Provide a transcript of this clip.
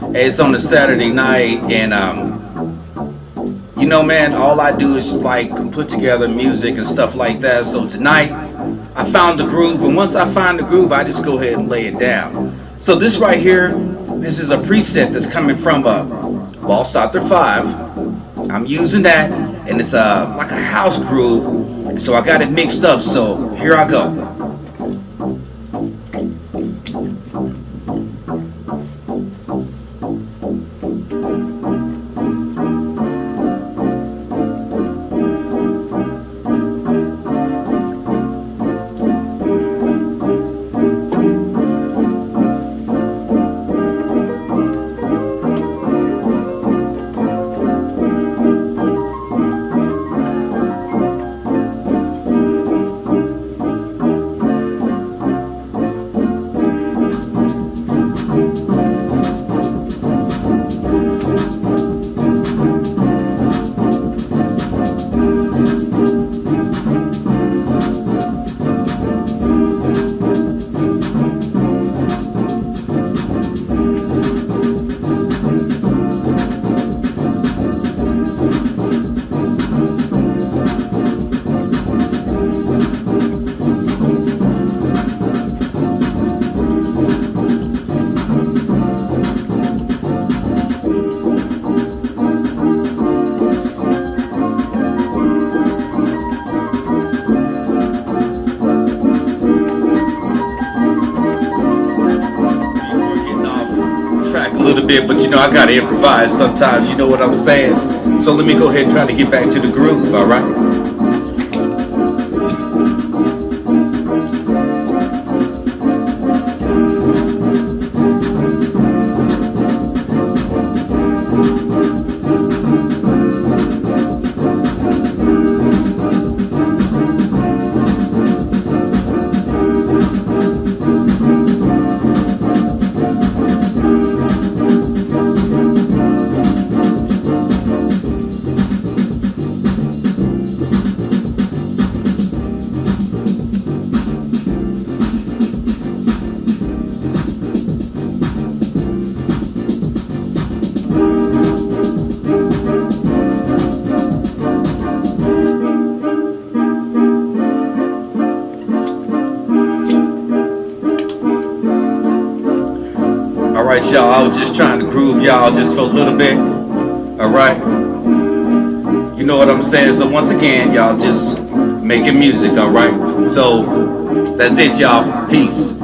It's on a Saturday night, and um, you know, man, all I do is like put together music and stuff like that. So tonight, I found the groove, and once I find the groove, I just go ahead and lay it down. So this right here, this is a preset that's coming from uh, Ball Starter 5. I'm using that, and it's uh, like a house groove, so I got it mixed up. So here I go. Little bit, but you know, I gotta improvise sometimes, you know what I'm saying? So let me go ahead and try to get back to the groove, all Alright y'all, I was just trying to groove y'all just for a little bit. Alright? You know what I'm saying? So once again, y'all just making music, alright? So that's it y'all. Peace.